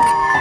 you